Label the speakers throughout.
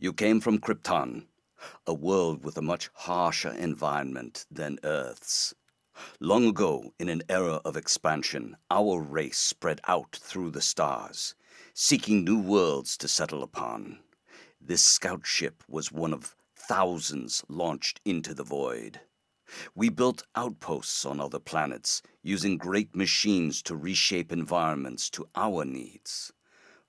Speaker 1: You came from Krypton, a world with a much harsher environment than Earth's. Long ago, in an era of expansion, our race spread out through the stars, seeking new worlds to settle upon. This scout ship was one of thousands launched into the void. We built outposts on other planets, using great machines to reshape environments to our needs.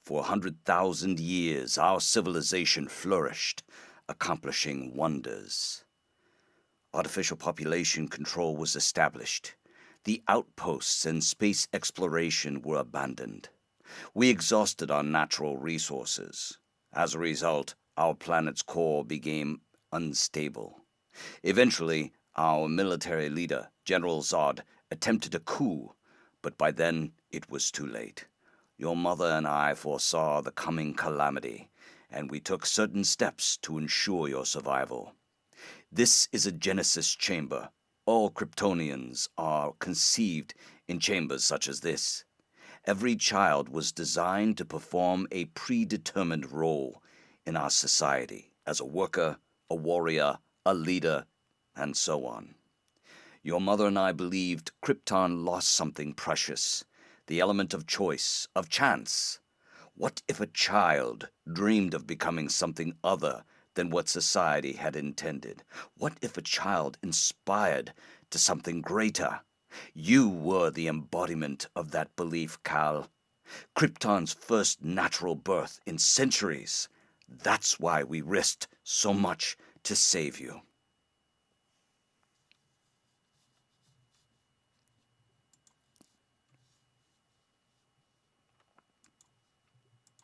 Speaker 1: For a hundred thousand years, our civilization flourished, accomplishing wonders. Artificial population control was established. The outposts and space exploration were abandoned. We exhausted our natural resources. As a result, our planet's core became unstable. Eventually, our military leader, General Zod, attempted a coup, but by then it was too late. Your mother and I foresaw the coming calamity, and we took certain steps to ensure your survival. This is a Genesis chamber. All Kryptonians are conceived in chambers such as this. Every child was designed to perform a predetermined role in our society as a worker, a warrior, a leader, and so on. Your mother and I believed Krypton lost something precious, the element of choice, of chance. What if a child dreamed of becoming something other than what society had intended? What if a child inspired to something greater? You were the embodiment of that belief, Kal. Krypton's first natural birth in centuries. That's why we risked so much to save you.